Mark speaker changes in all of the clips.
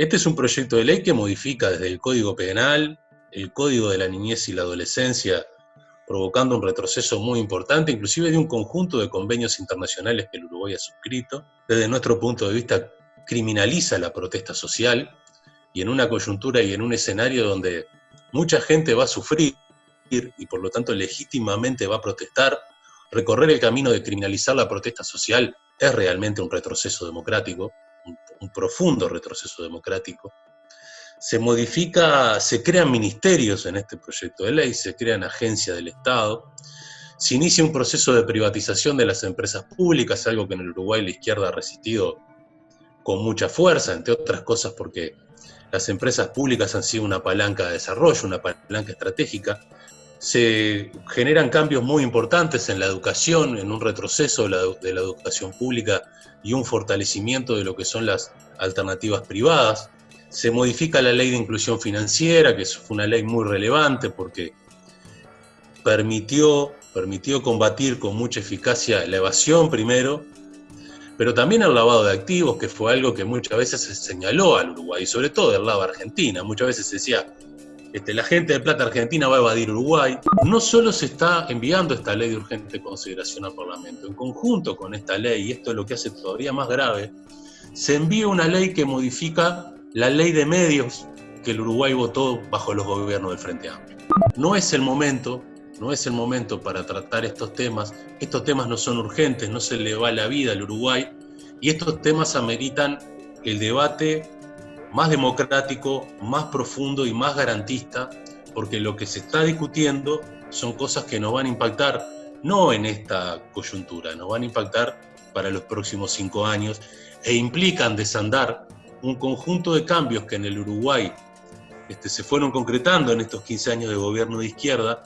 Speaker 1: Este es un proyecto de ley que modifica desde el Código Penal, el Código de la Niñez y la Adolescencia, provocando un retroceso muy importante, inclusive de un conjunto de convenios internacionales que el Uruguay ha suscrito. Desde nuestro punto de vista, criminaliza la protesta social y en una coyuntura y en un escenario donde mucha gente va a sufrir y por lo tanto legítimamente va a protestar, recorrer el camino de criminalizar la protesta social es realmente un retroceso democrático, un, un profundo retroceso democrático. Se modifica, se crean ministerios en este proyecto de ley, se crean agencias del Estado, se inicia un proceso de privatización de las empresas públicas, algo que en el Uruguay la izquierda ha resistido con mucha fuerza, entre otras cosas porque las empresas públicas han sido una palanca de desarrollo, una palanca estratégica. Se generan cambios muy importantes en la educación, en un retroceso de la, educación pública y un fortalecimiento de lo que son las alternativas privadas. Se modifica la ley de inclusión financiera, que fue una ley muy relevante porque permitió, permitió combatir con mucha eficacia la evasión primero, pero también el lavado de activos, que fue algo que muchas veces se señaló al Uruguay, sobre todo del lado Argentina. Muchas veces se decía, este, la gente de Plata Argentina va a evadir Uruguay. No solo se está enviando esta ley de urgente consideración al Parlamento, en conjunto con esta ley, y esto es lo que hace todavía más grave, se envía una ley que modifica la ley de medios que el Uruguay votó bajo los gobiernos del Frente Amplio. No es el momento no es el momento para tratar estos temas, estos temas no son urgentes, no se le va la vida al Uruguay, y estos temas ameritan el debate más democrático, más profundo y más garantista, porque lo que se está discutiendo son cosas que nos van a impactar no en esta coyuntura, nos van a impactar para los próximos cinco años e implican desandar un conjunto de cambios que en el Uruguay este, se fueron concretando en estos 15 años de gobierno de izquierda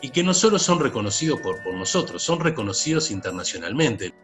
Speaker 1: y que no solo son reconocidos por, por nosotros, son reconocidos internacionalmente.